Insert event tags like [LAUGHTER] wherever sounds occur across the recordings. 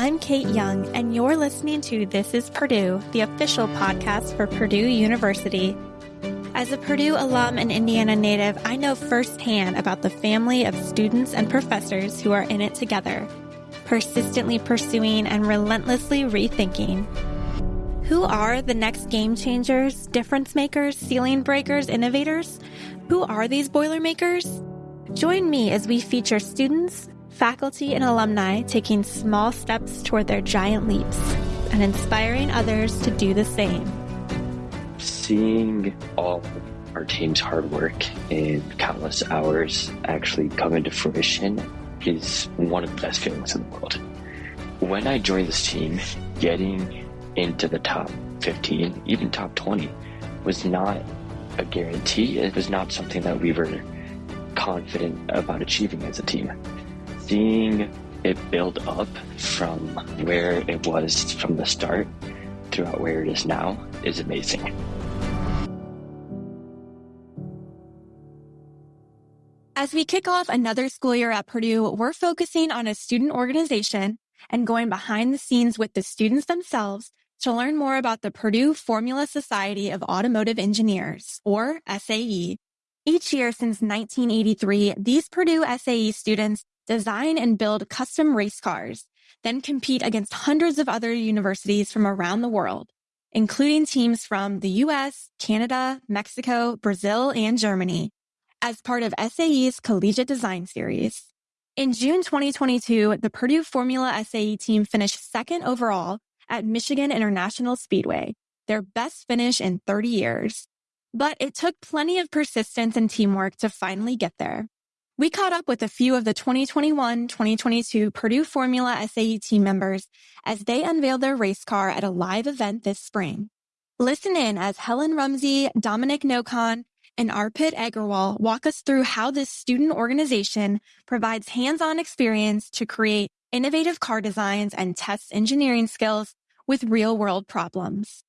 I'm Kate Young, and you're listening to This is Purdue, the official podcast for Purdue University. As a Purdue alum and Indiana native, I know firsthand about the family of students and professors who are in it together, persistently pursuing and relentlessly rethinking. Who are the next game changers, difference makers, ceiling breakers, innovators? Who are these Boilermakers? Join me as we feature students, faculty, and alumni taking small steps toward their giant leaps and inspiring others to do the same. Seeing all our team's hard work and countless hours actually come into fruition is one of the best feelings in the world. When I joined this team, getting into the top 15, even top 20, was not a guarantee. It was not something that we were confident about achieving as a team. Seeing it build up from where it was from the start throughout where it is now is amazing. As we kick off another school year at Purdue, we're focusing on a student organization and going behind the scenes with the students themselves to learn more about the Purdue Formula Society of Automotive Engineers, or SAE. Each year since 1983, these Purdue SAE students design and build custom race cars, then compete against hundreds of other universities from around the world, including teams from the US, Canada, Mexico, Brazil, and Germany, as part of SAE's Collegiate Design Series. In June 2022, the Purdue Formula SAE team finished second overall at Michigan International Speedway, their best finish in 30 years. But it took plenty of persistence and teamwork to finally get there. We caught up with a few of the 2021-2022 Purdue Formula SAE team members as they unveiled their race car at a live event this spring. Listen in as Helen Rumsey, Dominic Nokon, and Arpit Agarwal walk us through how this student organization provides hands-on experience to create innovative car designs and tests engineering skills with real world problems.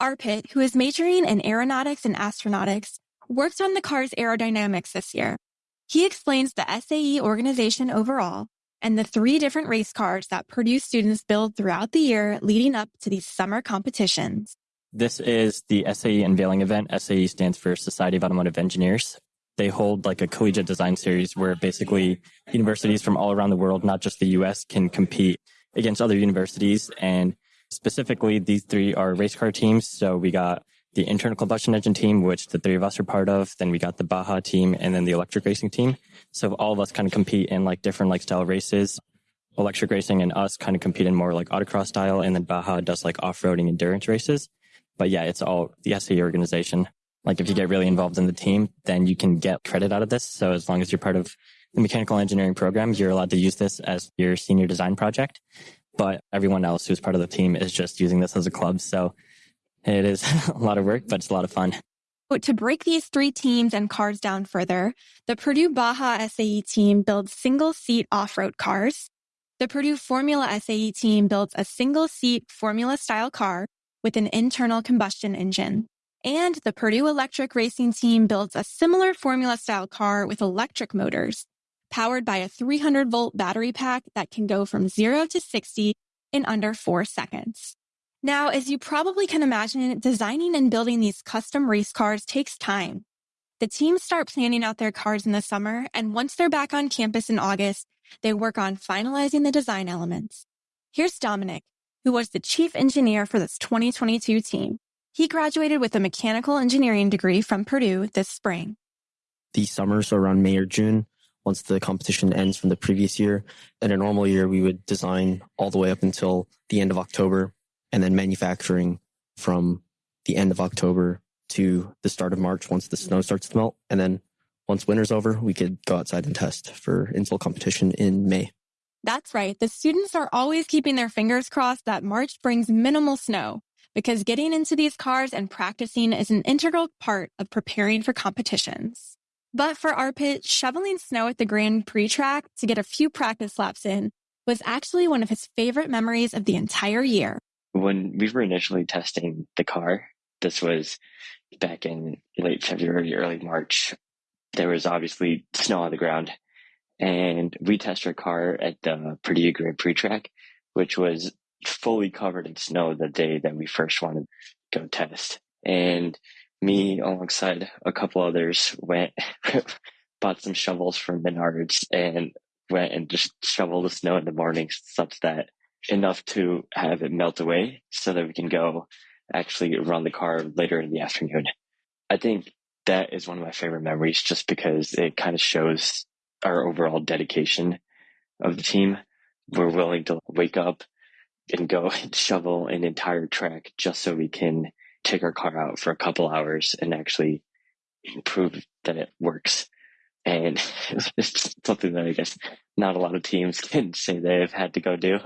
Arpit, who is majoring in aeronautics and astronautics, worked on the car's aerodynamics this year. He explains the SAE organization overall and the three different race cars that Purdue students build throughout the year leading up to these summer competitions. This is the SAE unveiling event. SAE stands for Society of Automotive Engineers. They hold like a collegiate design series where basically universities from all around the world, not just the US, can compete against other universities and Specifically, these three are race car teams. So we got the internal combustion engine team, which the three of us are part of. Then we got the Baja team and then the electric racing team. So all of us kind of compete in like different like style races. Electric racing and us kind of compete in more like autocross style. And then Baja does like off-roading endurance races. But yeah, it's all the SAE organization. Like if you get really involved in the team, then you can get credit out of this. So as long as you're part of the mechanical engineering program, you're allowed to use this as your senior design project but everyone else who's part of the team is just using this as a club. So it is [LAUGHS] a lot of work, but it's a lot of fun. To break these three teams and cars down further, the Purdue Baja SAE team builds single seat off road cars. The Purdue Formula SAE team builds a single seat formula style car with an internal combustion engine. And the Purdue Electric Racing team builds a similar formula style car with electric motors powered by a 300 volt battery pack that can go from zero to 60 in under four seconds. Now, as you probably can imagine, designing and building these custom race cars takes time. The teams start planning out their cars in the summer, and once they're back on campus in August, they work on finalizing the design elements. Here's Dominic, who was the chief engineer for this 2022 team. He graduated with a mechanical engineering degree from Purdue this spring. The summers around May or June, once the competition ends from the previous year. In a normal year, we would design all the way up until the end of October and then manufacturing from the end of October to the start of March once the snow starts to melt. And then once winter's over, we could go outside and test for install competition in May. That's right. The students are always keeping their fingers crossed that March brings minimal snow because getting into these cars and practicing is an integral part of preparing for competitions. But for Arpit, shoveling snow at the Grand Prix track to get a few practice laps in was actually one of his favorite memories of the entire year. When we were initially testing the car, this was back in late February, early March, there was obviously snow on the ground. And we tested our car at the Purdue Grand Prix track, which was fully covered in snow the day that we first wanted to go test. And me, alongside a couple others, went, [LAUGHS] bought some shovels from Menards and went and just shoveled the snow in the morning such that enough to have it melt away so that we can go actually run the car later in the afternoon. I think that is one of my favorite memories just because it kind of shows our overall dedication of the team. We're willing to wake up and go [LAUGHS] and shovel an entire track just so we can take our car out for a couple hours and actually prove that it works. And [LAUGHS] it's something that I guess not a lot of teams [LAUGHS] can say they've had to go do.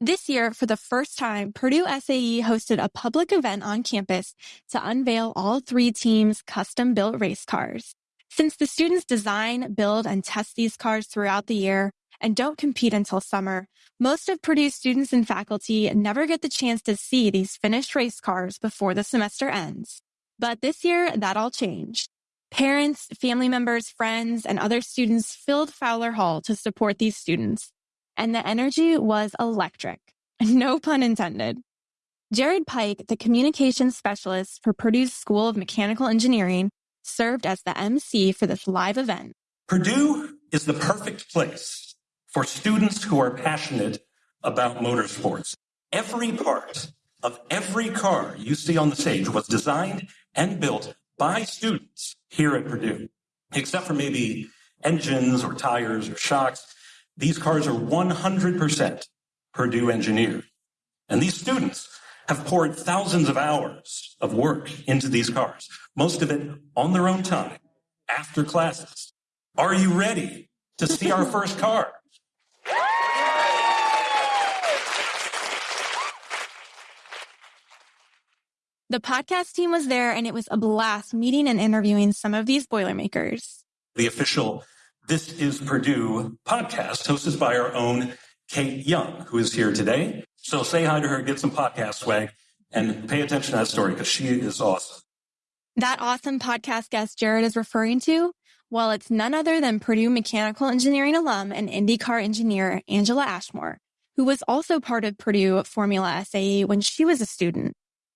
This year, for the first time, Purdue SAE hosted a public event on campus to unveil all three teams' custom built race cars. Since the students design, build, and test these cars throughout the year and don't compete until summer, most of Purdue's students and faculty never get the chance to see these finished race cars before the semester ends. But this year, that all changed. Parents, family members, friends, and other students filled Fowler Hall to support these students and the energy was electric. [LAUGHS] No pun intended. Jared Pike, the communications specialist for Purdue's School of Mechanical Engineering, served as the MC for this live event. Purdue is the perfect place for students who are passionate about motorsports. Every part of every car you see on the stage was designed and built by students here at Purdue, except for maybe engines or tires or shocks. These cars are 100% Purdue engineered. And these students have poured thousands of hours of work into these cars, most of it on their own time, after classes. Are you ready to see our first car? The podcast team was there and it was a blast meeting and interviewing some of these Boilermakers. The official this is Purdue podcast hosted by our own Kate Young, who is here today. So say hi to her, get some podcast swag, and pay attention to that story because she is awesome. That awesome podcast guest Jared is referring to, well, it's none other than Purdue Mechanical Engineering alum and IndyCar engineer Angela Ashmore, who was also part of Purdue Formula SAE when she was a student.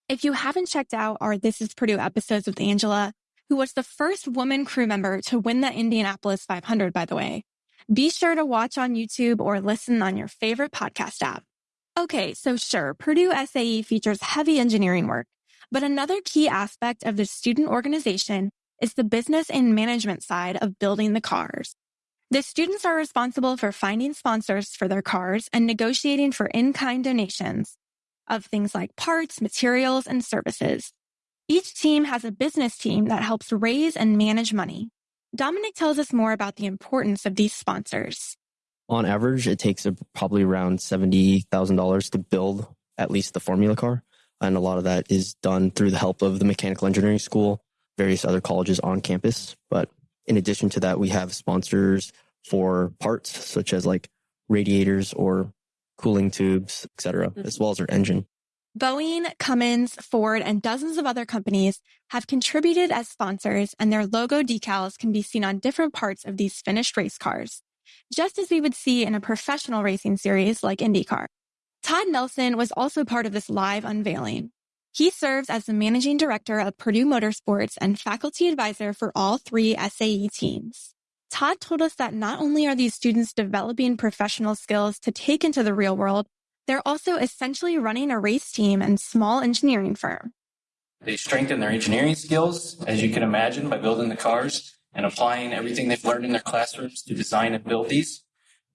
If you haven't checked out our This is Purdue episodes with Angela, who was the first woman crew member to win the Indianapolis 500, by the way. Be sure to watch on YouTube or listen on your favorite podcast app. Okay, so sure, Purdue SAE features heavy engineering work, but another key aspect of the student organization is the business and management side of building the cars. The students are responsible for finding sponsors for their cars and negotiating for in-kind donations of things like parts, materials, and services. Each team has a business team that helps raise and manage money. Dominic tells us more about the importance of these sponsors. On average, it takes probably around $70,000 to build at least the formula car. And a lot of that is done through the help of the mechanical engineering school, various other colleges on campus. But in addition to that, we have sponsors for parts such as like radiators or cooling tubes, etc., as mm-hmm. well as our engine. Boeing, Cummins, Ford, and dozens of other companies have contributed as sponsors, and their logo decals can be seen on different parts of these finished race cars, just as we would see in a professional racing series like IndyCar. Todd Nelson was also part of this live unveiling. He serves as the managing director of Purdue Motorsports and faculty advisor for all three SAE teams. Todd told us that not only are these students developing professional skills to take into the real world, they're also essentially running a race team and small engineering firm. They strengthen their engineering skills, as you can imagine, by building the cars and applying everything they've learned in their classrooms to design and build these.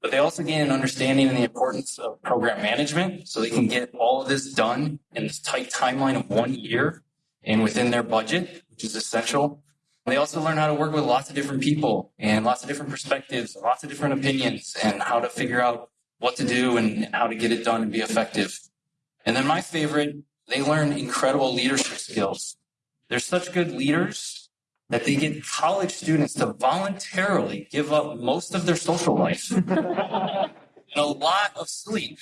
But they also gain an understanding in the importance of program management so they can get all of this done in this tight timeline of one year and within their budget, which is essential. They also learn how to work with lots of different people and lots of different perspectives, lots of different opinions, and how to figure out what to do and how to get it done and be effective. And then my favorite, they learn incredible leadership skills. They're such good leaders that they get college students to voluntarily give up most of their social life and a lot of sleep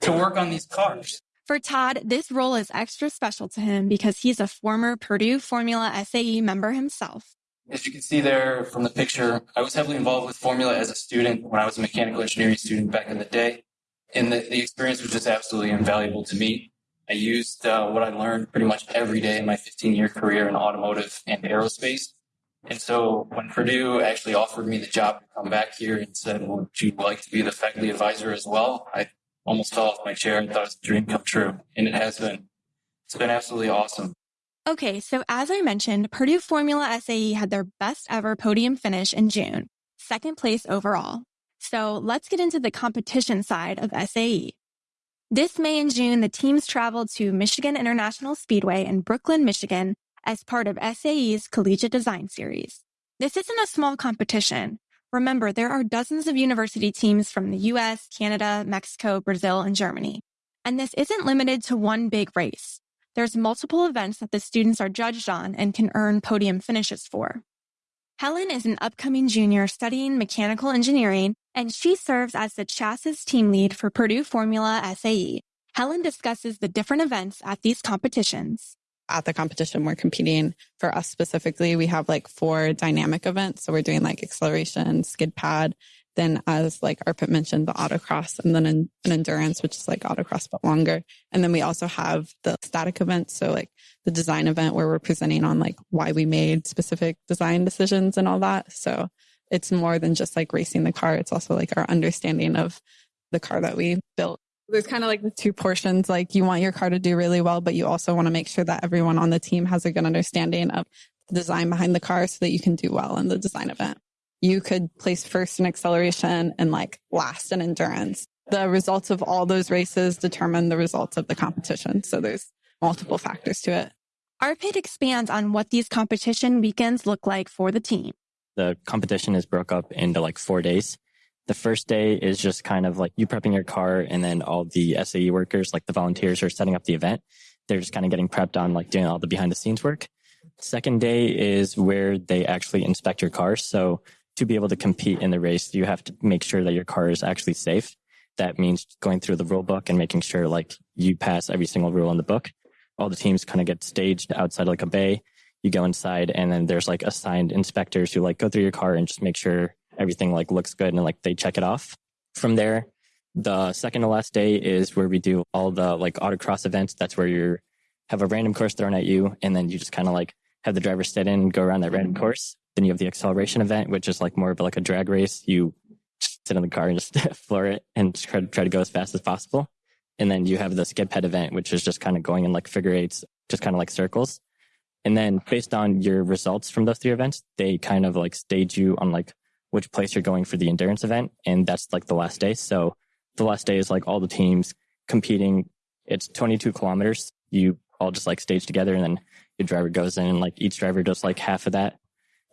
to work on these cars. For Todd, this role is extra special to him because he's a former Purdue Formula SAE member himself. As you can see there from the picture, I was heavily involved with Formula as a student when I was a mechanical engineering student back in the day. And the, the experience was just absolutely invaluable to me. I used uh, what I learned pretty much every day in my 15 year career in automotive and aerospace. And so when Purdue actually offered me the job to come back here and said, would you like to be the faculty advisor as well? I almost fell off my chair and thought it was a dream come true. And it has been. It's been absolutely awesome. Okay, so as I mentioned, Purdue Formula SAE had their best ever podium finish in June, second place overall. So let's get into the competition side of SAE. This May and June, the teams traveled to Michigan International Speedway in Brooklyn, Michigan as part of SAE's Collegiate Design Series. This isn't a small competition. Remember, there are dozens of university teams from the US, Canada, Mexico, Brazil, and Germany. And this isn't limited to one big race. There's multiple events that the students are judged on and can earn podium finishes for. Helen is an upcoming junior studying mechanical engineering, and she serves as the chassis team lead for Purdue Formula SAE. Helen discusses the different events at these competitions at the competition we're competing for us specifically we have like four dynamic events so we're doing like acceleration skid pad then as like arpit mentioned the autocross and then an, an endurance which is like autocross but longer and then we also have the static events so like the design event where we're presenting on like why we made specific design decisions and all that so it's more than just like racing the car it's also like our understanding of the car that we built there's kind of like the two portions. Like you want your car to do really well, but you also want to make sure that everyone on the team has a good understanding of the design behind the car so that you can do well in the design event. You could place first in acceleration and like last in endurance. The results of all those races determine the results of the competition. So there's multiple factors to it. Arpit expands on what these competition weekends look like for the team. The competition is broke up into like four days the first day is just kind of like you prepping your car and then all the SAE workers, like the volunteers who are setting up the event. They're just kind of getting prepped on like doing all the behind the scenes work. Second day is where they actually inspect your car. So to be able to compete in the race, you have to make sure that your car is actually safe. That means going through the rule book and making sure like you pass every single rule in the book. All the teams kind of get staged outside like a bay. You go inside and then there's like assigned inspectors who like go through your car and just make sure everything like looks good and like they check it off. From there, the second to last day is where we do all the like autocross events. That's where you have a random course thrown at you and then you just kind of like have the driver sit in and go around that random mm-hmm. course. Then you have the acceleration event, which is like more of like a drag race. You sit in the car and just [LAUGHS] floor it and try to, try to go as fast as possible. And then you have the skid pad event, which is just kind of going in like figure eights, just kind of like circles. And then based on your results from those three events, they kind of like stage you on like which place you're going for the endurance event. And that's like the last day. So the last day is like all the teams competing. It's 22 kilometers. You all just like stage together and then your driver goes in and like each driver does like half of that.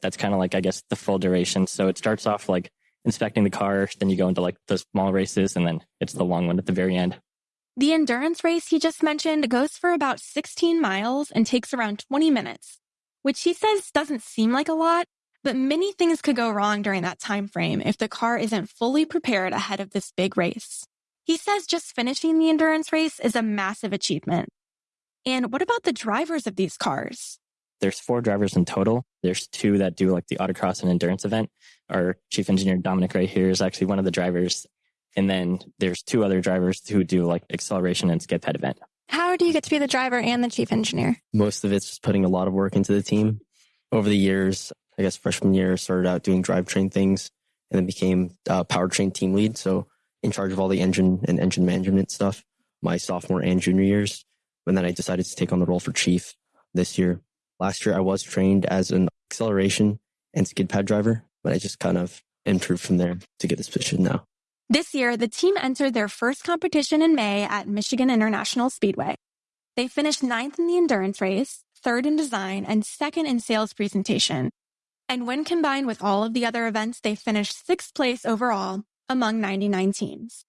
That's kind of like, I guess, the full duration. So it starts off like inspecting the car. Then you go into like the small races and then it's the long one at the very end. The endurance race he just mentioned goes for about 16 miles and takes around 20 minutes, which he says doesn't seem like a lot, but many things could go wrong during that time frame if the car isn't fully prepared ahead of this big race. He says just finishing the endurance race is a massive achievement. And what about the drivers of these cars? There's four drivers in total. There's two that do like the autocross and endurance event. Our chief engineer, Dominic, right here, is actually one of the drivers. And then there's two other drivers who do like acceleration and skid pad event. How do you get to be the driver and the chief engineer? Most of it's just putting a lot of work into the team. Over the years, I guess freshman year, started out doing drivetrain things and then became uh, powertrain team lead. So in charge of all the engine and engine management stuff my sophomore and junior years. And then I decided to take on the role for chief this year. Last year, I was trained as an acceleration and skid pad driver, but I just kind of improved from there to get this position now. This year, the team entered their first competition in May at Michigan International Speedway. They finished ninth in the endurance race, third in design, and second in sales presentation, and when combined with all of the other events, they finished sixth place overall among 99 teams.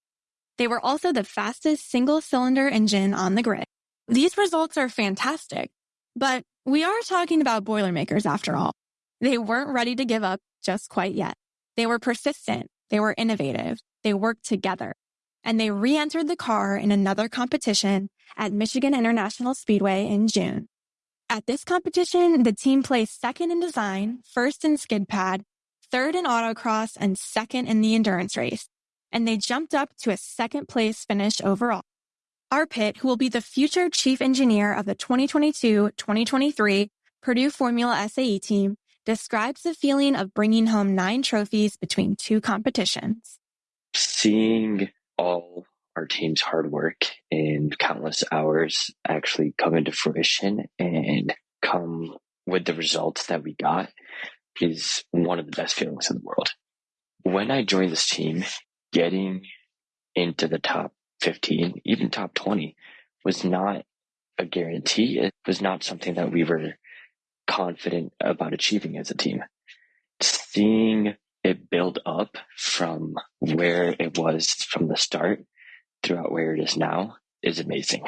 They were also the fastest single cylinder engine on the grid. These results are fantastic, but we are talking about Boilermakers after all. They weren't ready to give up just quite yet. They were persistent. They were innovative. They worked together and they re-entered the car in another competition at Michigan International Speedway in June. At this competition, the team placed second in design, first in skid pad, third in autocross, and second in the endurance race. and they jumped up to a second place finish overall. Arpit, who will be the future chief engineer of the 2022-2023 Purdue Formula SAE team, describes the feeling of bringing home nine trophies between two competitions. Seeing all our team's hard work and countless hours actually come into fruition and come with the results that we got is one of the best feelings in the world. When I joined this team, getting into the top 15, even top 20 was not a guarantee. It was not something that we were confident about achieving as a team. Seeing it build up from where it was from the start throughout where it is now is amazing.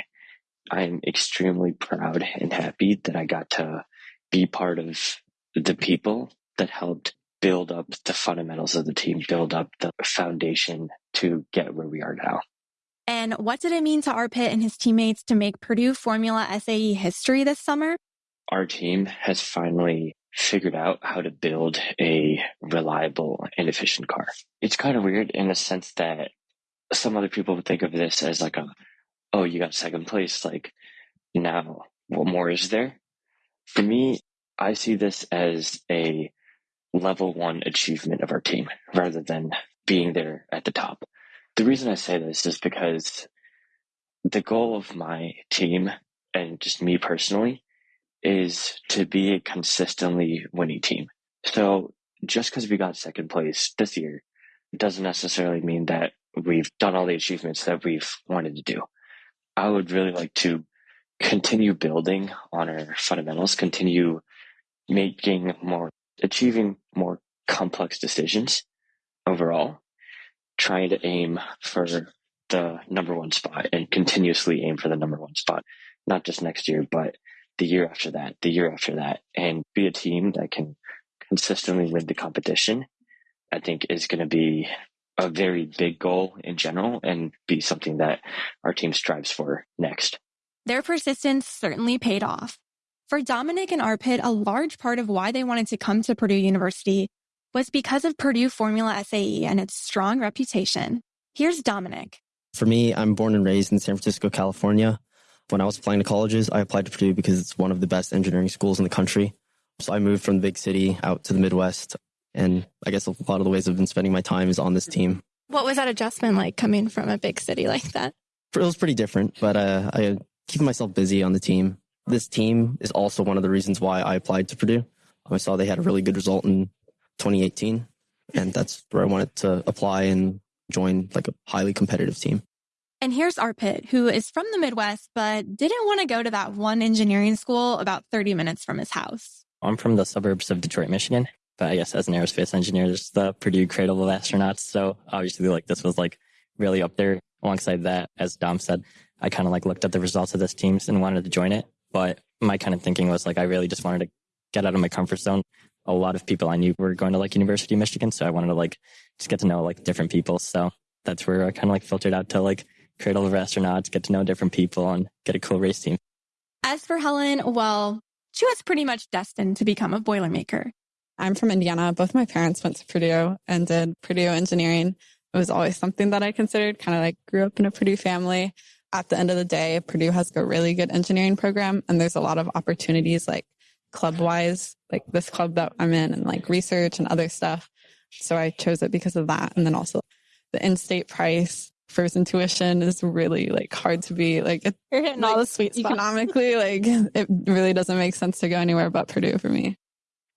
I'm extremely proud and happy that I got to be part of the people that helped build up the fundamentals of the team, build up the foundation to get where we are now. And what did it mean to Arpit and his teammates to make Purdue Formula SAE history this summer? Our team has finally figured out how to build a reliable and efficient car. It's kind of weird in the sense that some other people would think of this as like a, oh, you got second place. Like now, what more is there? For me, I see this as a level one achievement of our team rather than being there at the top. The reason I say this is because the goal of my team and just me personally is to be a consistently winning team. So just because we got second place this year doesn't necessarily mean that we've done all the achievements that we've wanted to do. I would really like to continue building on our fundamentals, continue making more, achieving more complex decisions overall, trying to aim for the number one spot and continuously aim for the number one spot, not just next year, but the year after that, the year after that, and be a team that can consistently win the competition, I think is going to be a very big goal in general and be something that our team strives for next. Their persistence certainly paid off. For Dominic and Arpit, a large part of why they wanted to come to Purdue University was because of Purdue Formula SAE and its strong reputation. Here's Dominic. For me, I'm born and raised in San Francisco, California. When I was applying to colleges, I applied to Purdue because it's one of the best engineering schools in the country. So I moved from the big city out to the Midwest. And I guess a lot of the ways I've been spending my time is on this team. What was that adjustment like coming from a big city like that? It was pretty different, but uh, I keep myself busy on the team. This team is also one of the reasons why I applied to Purdue. I saw they had a really good result in 2018, and that's where I wanted to apply and join like a highly competitive team. And here's Arpit, who is from the Midwest, but didn't want to go to that one engineering school about 30 minutes from his house. I'm from the suburbs of Detroit, Michigan. But I guess as an aerospace engineer, there's the Purdue Cradle of Astronauts. So obviously like this was like really up there. Alongside that, as Dom said, I kind of like looked at the results of this team and wanted to join it. But my kind of thinking was like, I really just wanted to get out of my comfort zone. A lot of people I knew were going to like University of Michigan. So I wanted to like just get to know like different people. So that's where I kind of like filtered out to like Cradle of Astronauts, get to know different people and get a cool race team. As for Helen, well, she was pretty much destined to become a Boilermaker. I'm from Indiana. Both my parents went to Purdue and did Purdue engineering. It was always something that I considered kind of like grew up in a Purdue family. At the end of the day, Purdue has a really good engineering program and there's a lot of opportunities like club wise, like this club that I'm in and like research and other stuff. So I chose it because of that. And then also the in-state price first tuition is really like hard to be like it, you're hitting like, all the sweet spots. economically like [LAUGHS] it really doesn't make sense to go anywhere but Purdue for me.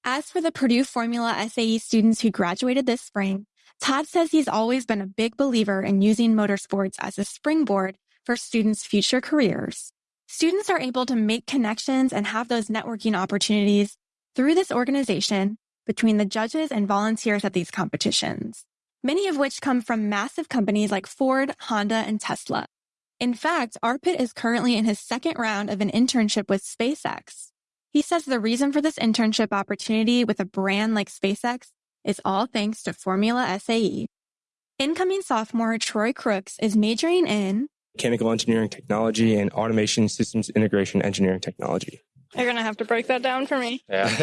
As for the Purdue Formula SAE students who graduated this spring, Todd says he's always been a big believer in using motorsports as a springboard for students' future careers. Students are able to make connections and have those networking opportunities through this organization between the judges and volunteers at these competitions many of which come from massive companies like Ford, Honda, and Tesla. In fact, Arpit is currently in his second round of an internship with SpaceX. He says the reason for this internship opportunity with a brand like SpaceX is all thanks to Formula SAE. Incoming sophomore Troy Crooks is majoring in mechanical engineering technology and automation systems integration engineering technology. You're going to have to break that down for me. Yeah.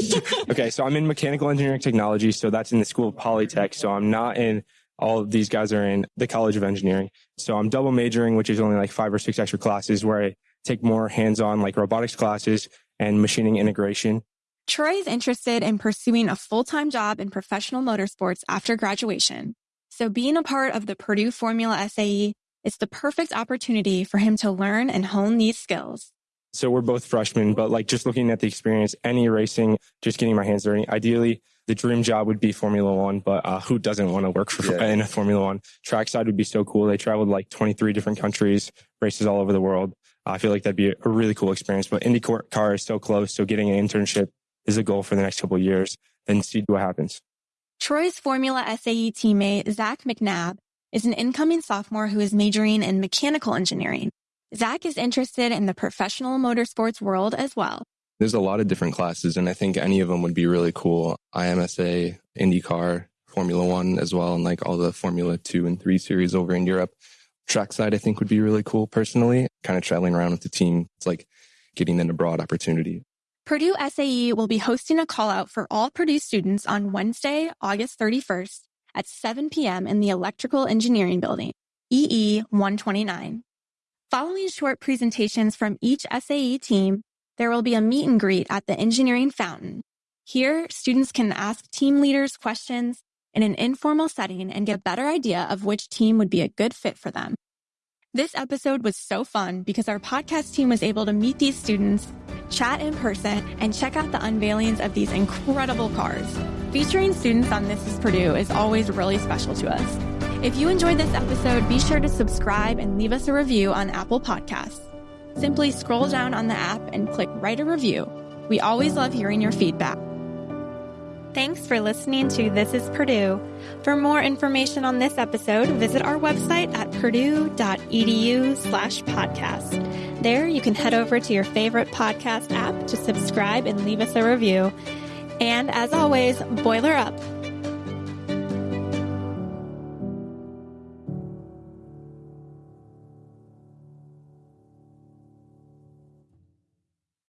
[LAUGHS] okay, so I'm in mechanical engineering technology, so that's in the School of Polytech. So I'm not in all of these guys are in the College of Engineering. So I'm double majoring, which is only like five or six extra classes where I take more hands-on like robotics classes and machining integration. Troy is interested in pursuing a full-time job in professional motorsports after graduation. So being a part of the Purdue Formula SAE is the perfect opportunity for him to learn and hone these skills. So we're both freshmen, but like just looking at the experience, any racing, just getting my hands dirty. Ideally, the dream job would be Formula One, but uh, who doesn't want to work for yeah. in a Formula One? Trackside would be so cool. They traveled like 23 different countries, races all over the world. I feel like that'd be a really cool experience. But IndyCar car is so close, so getting an internship is a goal for the next couple of years. Then see what happens. Troy's Formula SAE teammate Zach McNabb is an incoming sophomore who is majoring in mechanical engineering. Zach is interested in the professional motorsports world as well. There's a lot of different classes, and I think any of them would be really cool. IMSA, IndyCar, Formula One as well, and like all the Formula Two and Three series over in Europe. Trackside, I think, would be really cool personally. Kind of traveling around with the team. It's like getting in a broad opportunity. Purdue SAE will be hosting a call out for all Purdue students on Wednesday, August 31st at 7 p.m. in the Electrical Engineering Building, EE 129. Following short presentations from each SAE team, there will be a meet and greet at the engineering fountain. Here, students can ask team leaders questions in an informal setting and get a better idea of which team would be a good fit for them. This episode was so fun because our podcast team was able to meet these students, chat in person, and check out the unveilings of these incredible cars. Featuring students on This is Purdue is always really special to us. If you enjoyed this episode, be sure to subscribe and leave us a review on Apple Podcasts. Simply scroll down on the app and click Write a Review. We always love hearing your feedback. Thanks for listening to This is Purdue. For more information on this episode, visit our website at purdue.edu slash podcast. There you can head over to your favorite podcast app to subscribe and leave us a review. And as always, boiler up.